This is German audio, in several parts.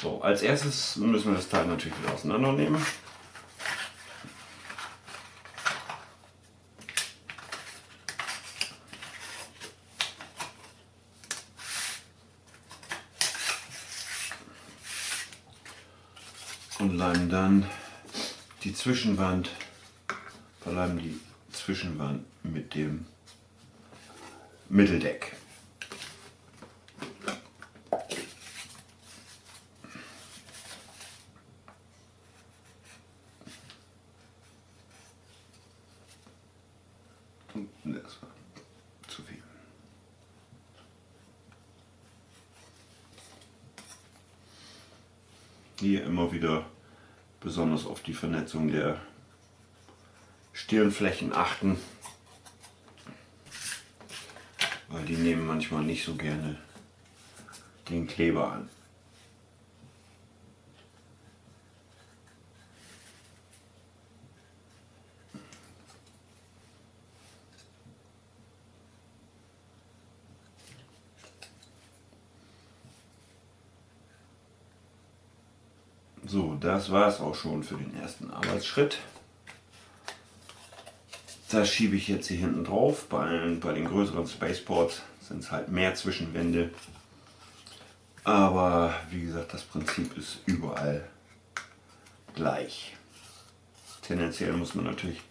So, als erstes müssen wir das Teil natürlich wieder auseinandernehmen. Und leimen dann die Zwischenwand, verleimen die Zwischenwand mit dem Mitteldeck. Das war zu viel. Hier immer wieder besonders auf die Vernetzung der Stirnflächen achten, weil die nehmen manchmal nicht so gerne den Kleber an. So, das war es auch schon für den ersten Arbeitsschritt. Das schiebe ich jetzt hier hinten drauf. Bei, bei den größeren Spaceports sind es halt mehr Zwischenwände. Aber wie gesagt, das Prinzip ist überall gleich. Tendenziell muss man natürlich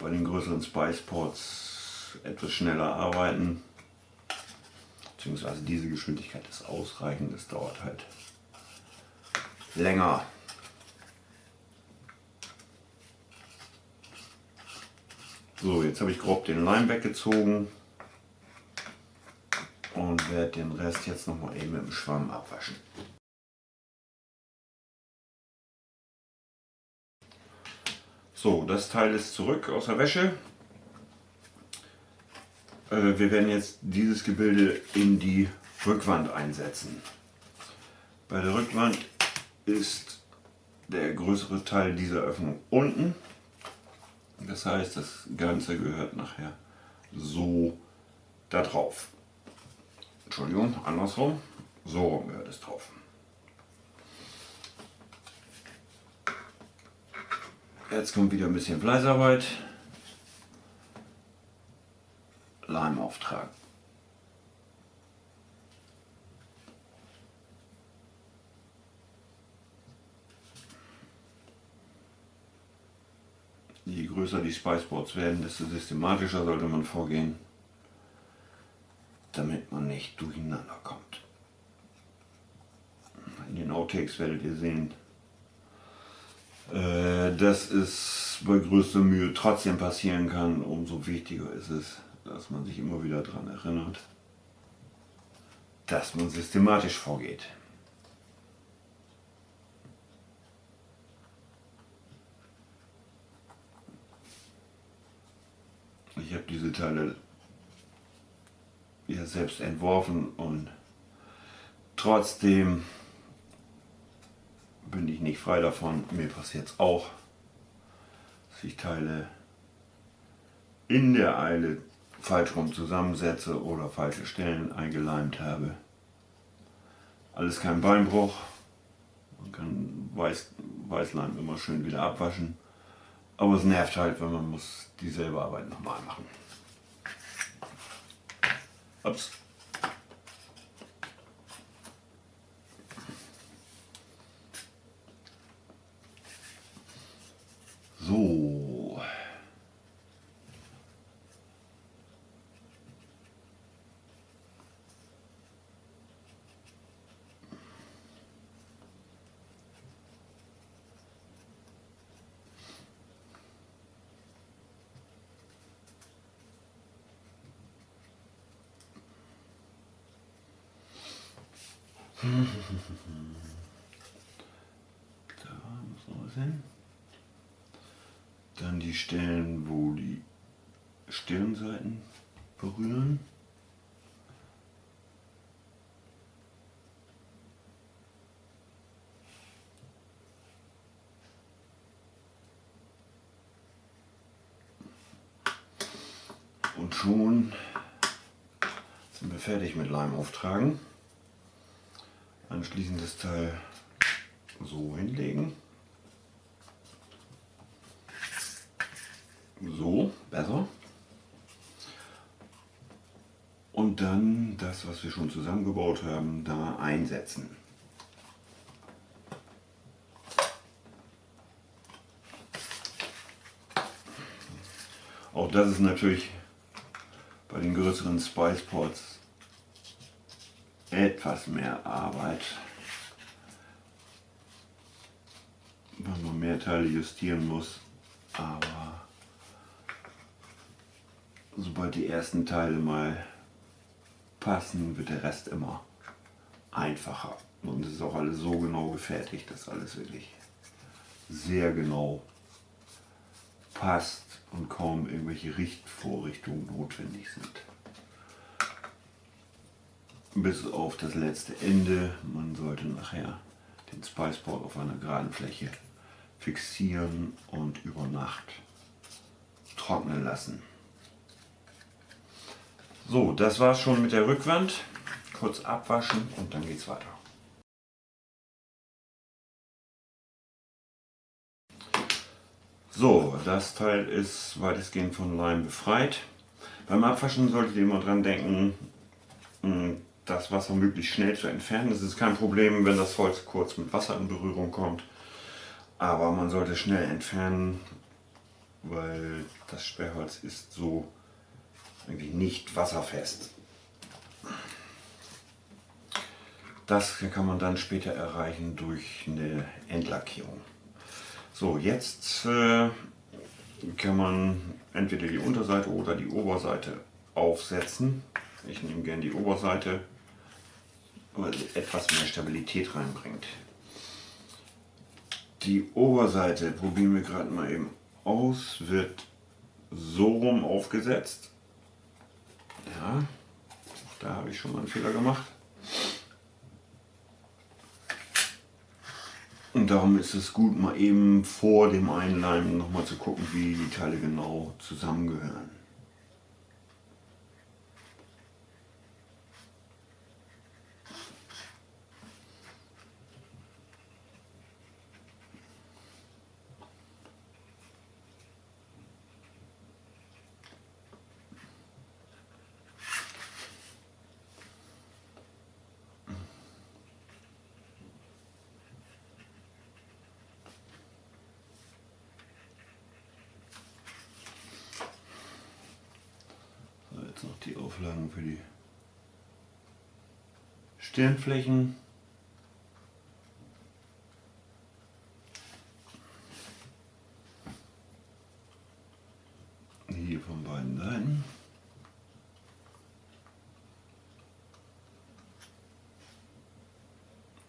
bei den größeren Spaceports etwas schneller arbeiten. Beziehungsweise diese Geschwindigkeit ist ausreichend. Es dauert halt länger. So, jetzt habe ich grob den Leim weggezogen und werde den Rest jetzt noch mal eben mit dem Schwamm abwaschen. So, das Teil ist zurück aus der Wäsche. Äh, wir werden jetzt dieses Gebilde in die Rückwand einsetzen. Bei der Rückwand ist der größere Teil dieser Öffnung unten. Das heißt, das Ganze gehört nachher so da drauf. Entschuldigung, andersrum. So rum gehört es drauf. Jetzt kommt wieder ein bisschen Fleißarbeit. Leim auftragen. Je größer die Spiceboards werden, desto systematischer sollte man vorgehen, damit man nicht durcheinander kommt. In den Outtakes werdet ihr sehen, äh, dass es bei größter Mühe trotzdem passieren kann. Umso wichtiger ist es, dass man sich immer wieder daran erinnert, dass man systematisch vorgeht. Ich habe diese Teile ja selbst entworfen und trotzdem bin ich nicht frei davon. Mir passiert es auch, dass ich Teile in der Eile falsch rum zusammensetze oder falsche Stellen eingeleimt habe. Alles kein Beinbruch. Man kann Weiß, Weißleim immer schön wieder abwaschen. Aber es nervt halt, wenn man muss dieselbe Arbeit nochmal machen. Ups. So. Da hin. Dann die Stellen, wo die Stirnseiten berühren. Und schon sind wir fertig mit Leim auftragen. Anschließend das Teil so hinlegen. So, besser. Und dann das, was wir schon zusammengebaut haben, da einsetzen. Auch das ist natürlich bei den größeren Spice Pots etwas mehr Arbeit, weil man mehr Teile justieren muss, aber sobald die ersten Teile mal passen, wird der Rest immer einfacher. Und es ist auch alles so genau gefertigt, dass alles wirklich sehr genau passt und kaum irgendwelche Richtvorrichtungen notwendig sind. Bis auf das letzte Ende. Man sollte nachher den Spiceboard auf einer geraden Fläche fixieren und über Nacht trocknen lassen. So, das war's schon mit der Rückwand. Kurz abwaschen und dann geht's weiter. So, das Teil ist weitestgehend von Leim befreit. Beim Abwaschen solltet ihr immer dran denken, hm, das Wasser möglichst schnell zu entfernen. Es ist kein Problem, wenn das Holz kurz mit Wasser in Berührung kommt. Aber man sollte schnell entfernen, weil das Sperrholz ist so irgendwie nicht wasserfest. Das kann man dann später erreichen durch eine Endlackierung. So, jetzt äh, kann man entweder die Unterseite oder die Oberseite aufsetzen. Ich nehme gerne die Oberseite, weil sie etwas mehr Stabilität reinbringt. Die Oberseite probieren wir gerade mal eben aus, wird so rum aufgesetzt. Ja, da habe ich schon mal einen Fehler gemacht. Und darum ist es gut, mal eben vor dem Einleimen nochmal zu gucken, wie die Teile genau zusammengehören. noch die Auflagen für die Stirnflächen. Hier von beiden Seiten.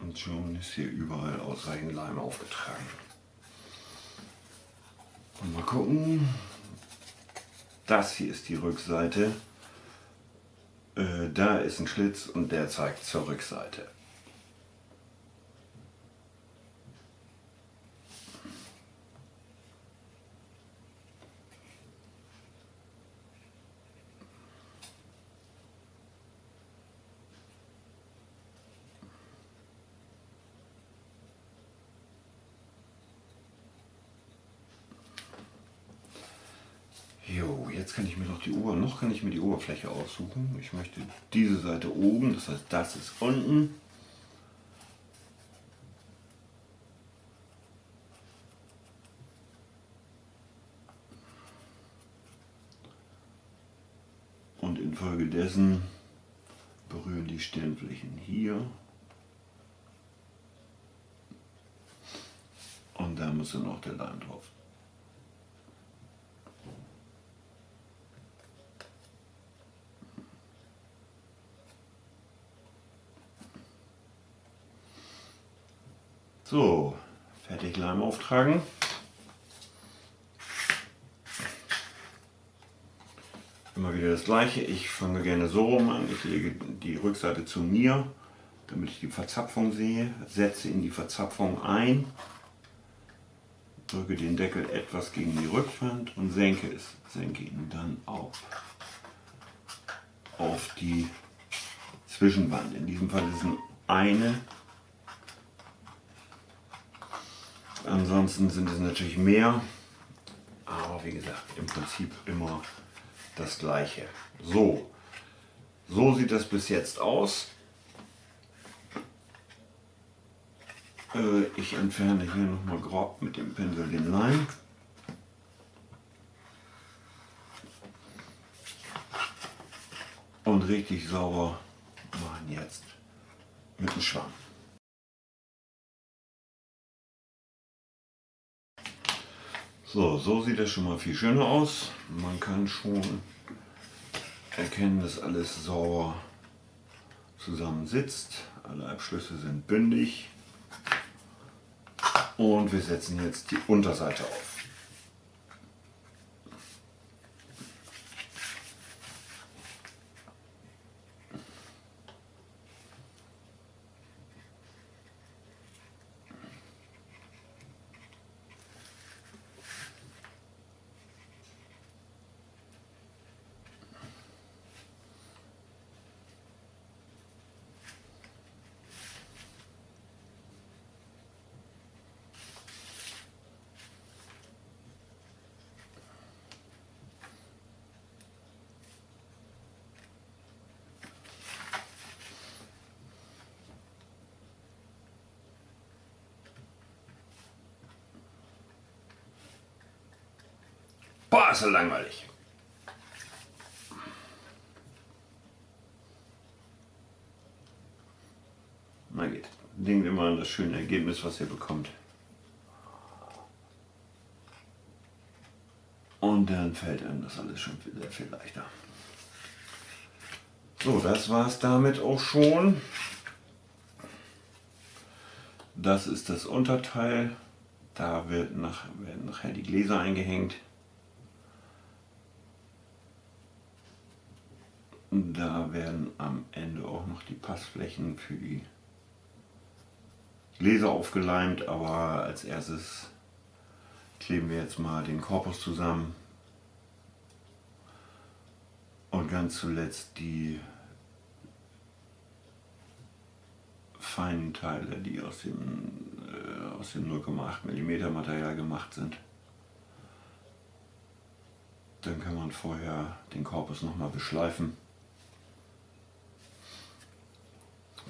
Und schon ist hier überall ausreichend Leim aufgetragen. Und mal gucken. Das hier ist die Rückseite. Da ist ein Schlitz und der zeigt zur Rückseite. Jetzt kann ich mir noch die Ober noch kann ich mir die Oberfläche aussuchen. Ich möchte diese Seite oben, das heißt das ist unten. Und infolgedessen berühren die Stirnflächen hier. Und da muss dann noch der Leim drauf. So, fertig Leim auftragen. Immer wieder das gleiche. Ich fange gerne so rum an. Ich lege die Rückseite zu mir, damit ich die Verzapfung sehe. Setze in die Verzapfung ein. Drücke den Deckel etwas gegen die Rückwand und senke es. Senke ihn dann auf. Auf die Zwischenwand. In diesem Fall ist es eine Ansonsten sind es natürlich mehr. Aber wie gesagt, im Prinzip immer das gleiche. So, so sieht das bis jetzt aus. Äh, ich entferne hier nochmal grob mit dem Pinsel den Leim. Und richtig sauber machen jetzt mit dem Schwamm. So, so sieht das schon mal viel schöner aus. Man kann schon erkennen, dass alles sauber zusammen sitzt. Alle Abschlüsse sind bündig. Und wir setzen jetzt die Unterseite auf. Boah, ist so langweilig. Na geht. Denkt immer an das schöne Ergebnis, was ihr bekommt. Und dann fällt einem das alles schon sehr viel leichter. So, das war es damit auch schon. Das ist das Unterteil. Da wird nach, werden nachher die Gläser eingehängt. Da werden am Ende auch noch die Passflächen für die Gläser aufgeleimt, aber als erstes kleben wir jetzt mal den Korpus zusammen und ganz zuletzt die feinen Teile, die aus dem, äh, aus dem 0,8 mm Material gemacht sind. Dann kann man vorher den Korpus nochmal beschleifen.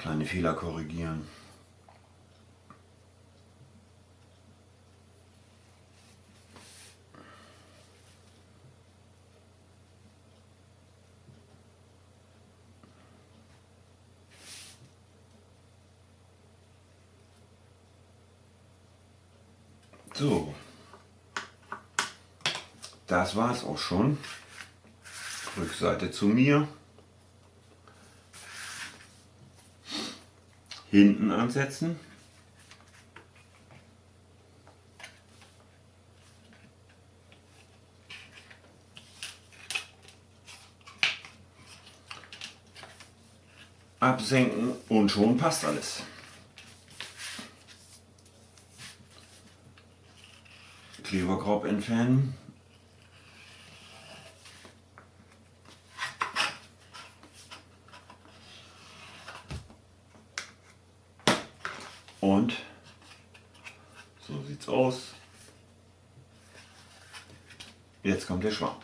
Kleine Fehler korrigieren. So, das war es auch schon. Rückseite zu mir. Hinten ansetzen. Absenken und schon passt alles. Kleberkorb entfernen. Und so sieht's aus. Jetzt kommt der Schwamm.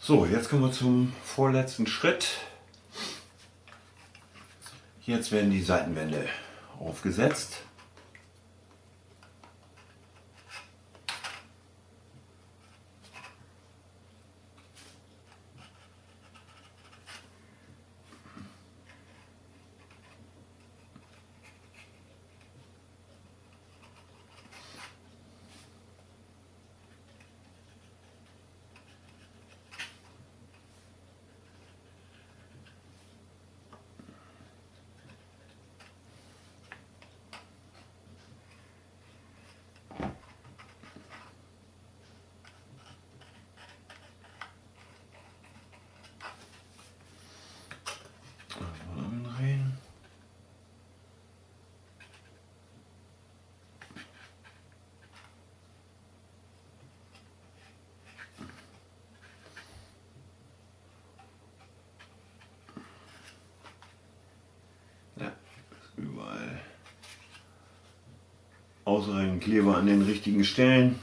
So, jetzt kommen wir zum vorletzten Schritt. Jetzt werden die Seitenwände aufgesetzt. Ausreichend Kleber an den richtigen Stellen.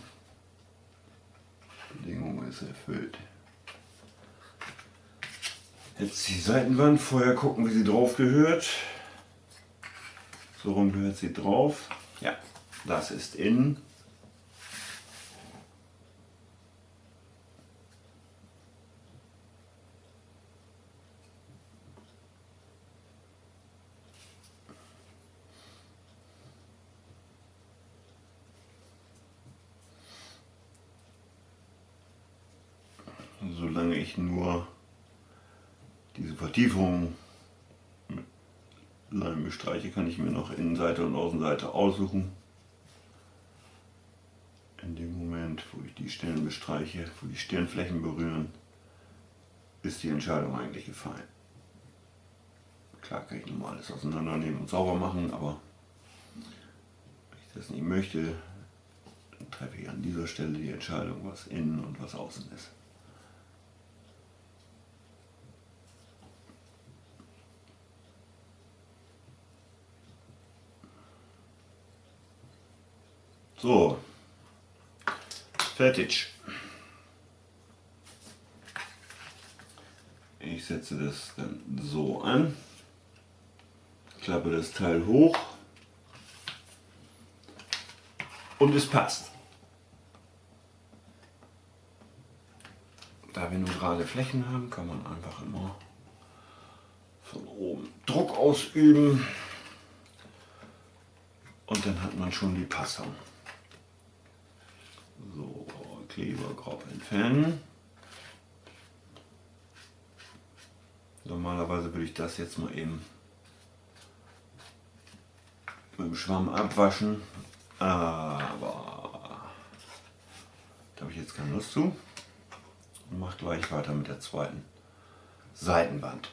Bedingung ist erfüllt. Jetzt die Seitenwand, vorher gucken, wie sie drauf gehört. So rum gehört sie drauf. Ja, das ist innen. Solange ich nur diese Vertiefung mit Leim bestreiche, kann ich mir noch Innenseite und Außenseite aussuchen. In dem Moment, wo ich die Stellen bestreiche, wo die Stirnflächen berühren, ist die Entscheidung eigentlich gefallen. Klar kann ich nochmal alles auseinandernehmen und sauber machen, aber wenn ich das nicht möchte, dann treffe ich an dieser Stelle die Entscheidung, was innen und was außen ist. So, fertig. Ich setze das dann so an, klappe das Teil hoch und es passt. Da wir nur gerade Flächen haben, kann man einfach immer von oben Druck ausüben und dann hat man schon die Passung. Kleber grob entfernen. Normalerweise würde ich das jetzt mal eben mit dem Schwamm abwaschen, aber da habe ich jetzt keine Lust zu und mache gleich weiter mit der zweiten Seitenwand.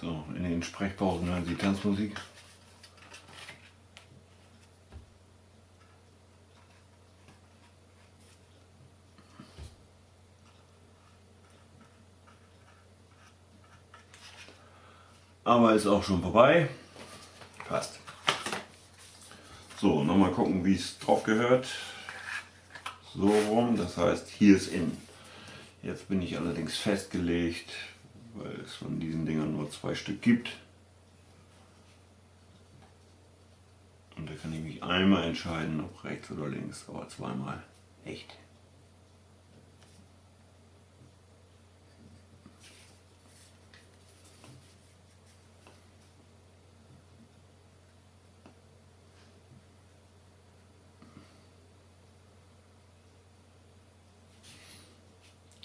So, in den Sprechpausen hören Sie Tanzmusik. Aber ist auch schon vorbei. Passt. So, nochmal gucken, wie es drauf gehört. So rum, das heißt, hier ist innen. Jetzt bin ich allerdings festgelegt, weil es von diesen Dingern nur zwei Stück gibt. Und da kann ich mich einmal entscheiden, ob rechts oder links, aber zweimal echt.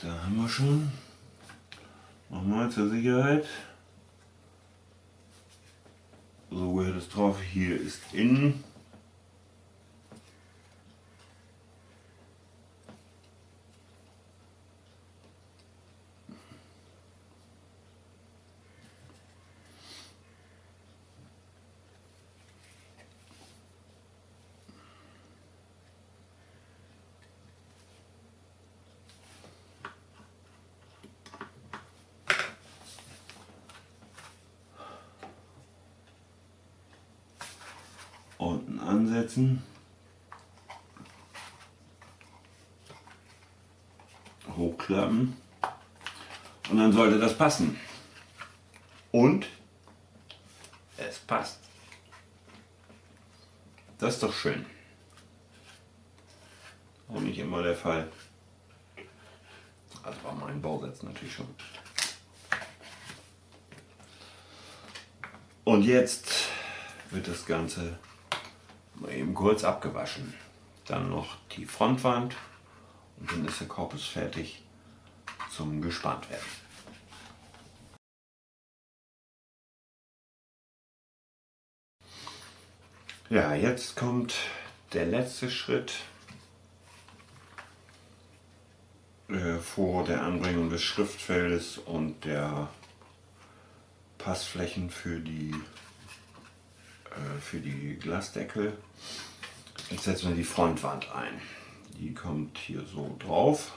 Da haben wir schon Nochmal zur Sicherheit. So gehört es drauf. Hier ist innen. Unten ansetzen. Hochklappen. Und dann sollte das passen. Und es passt. Das ist doch schön. Auch nicht immer der Fall. Also bei meinen Bausätzen natürlich schon. Und jetzt wird das Ganze mal eben kurz abgewaschen. Dann noch die Frontwand und dann ist der Korpus fertig zum gespannt werden. Ja, jetzt kommt der letzte Schritt äh, vor der Anbringung des Schriftfeldes und der Passflächen für die, für die Glasdeckel. Jetzt setzen wir die Frontwand ein. Die kommt hier so drauf.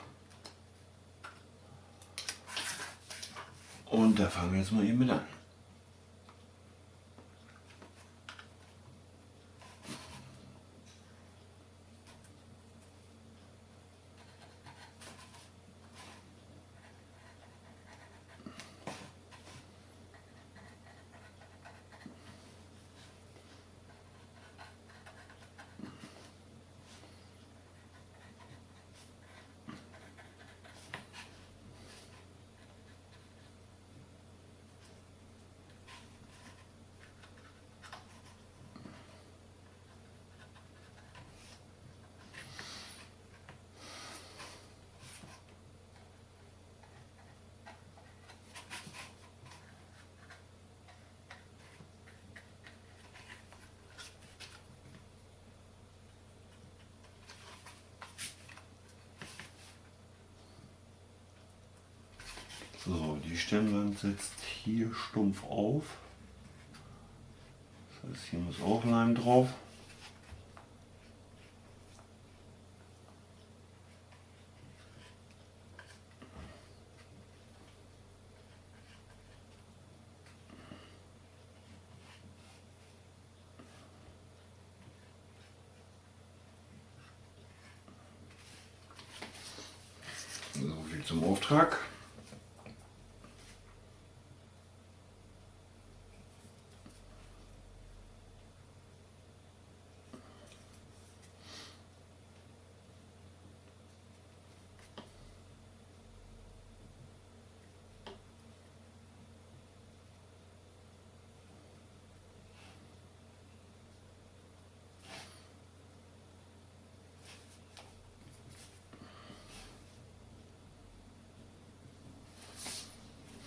Und da fangen wir jetzt mal eben mit an. So, die Stirnwand sitzt hier stumpf auf. Das heißt, hier muss auch Leim drauf. So viel zum Auftrag.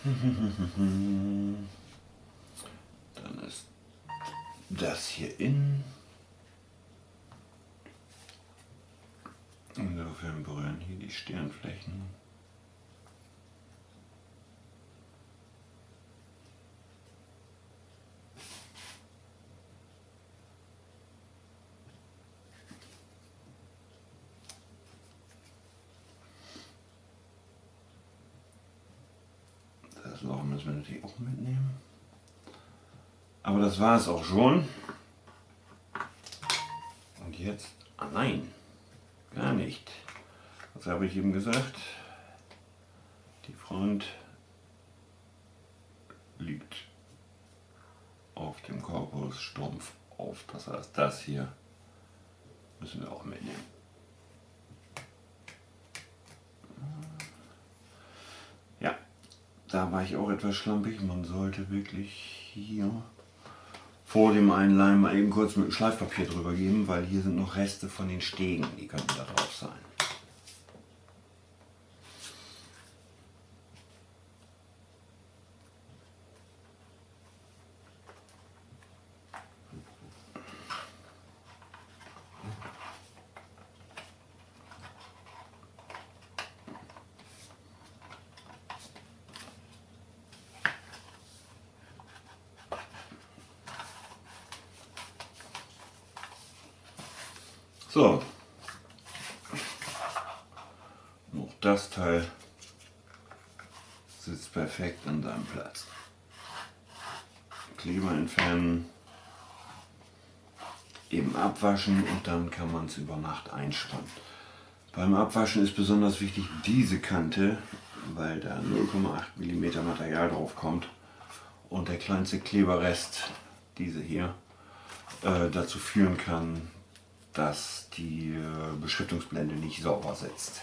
Dann ist das hier in. Insofern berühren hier die Stirnflächen. Das Loch müssen wir natürlich auch mitnehmen. Aber das war es auch schon. Und jetzt, ah nein, gar nicht. Was habe ich eben gesagt? Die Front liegt auf dem Korpus stumpf auf. Das heißt, das hier müssen wir auch mitnehmen. Da war ich auch etwas schlampig. Man sollte wirklich hier vor dem Einleimen mal eben kurz mit dem Schleifpapier drüber geben, weil hier sind noch Reste von den Stegen, die könnten da drauf sein. So. Noch das Teil sitzt perfekt an seinem Platz. Kleber entfernen, eben abwaschen und dann kann man es über Nacht einspannen. Beim Abwaschen ist besonders wichtig diese Kante, weil da 0,8 mm Material drauf kommt und der kleinste Kleberrest, diese hier, äh, dazu führen kann, dass die äh, Beschriftungsblende nicht sauber sitzt.